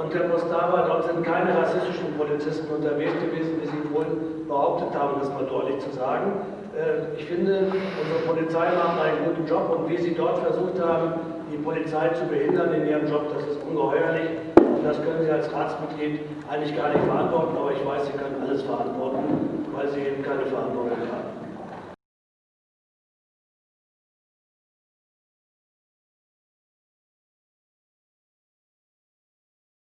Und Herr Postava, dort sind keine rassistischen Polizisten unterwegs gewesen, wie Sie wohl behauptet haben, das mal deutlich zu sagen. Äh, ich finde, unsere Polizei macht einen guten Job und wie Sie dort versucht haben, die Polizei zu behindern in ihrem Job, das ist ungeheuerlich. Und das können Sie als Ratsmitglied eigentlich gar nicht verantworten, aber ich weiß, Sie können alles verantworten,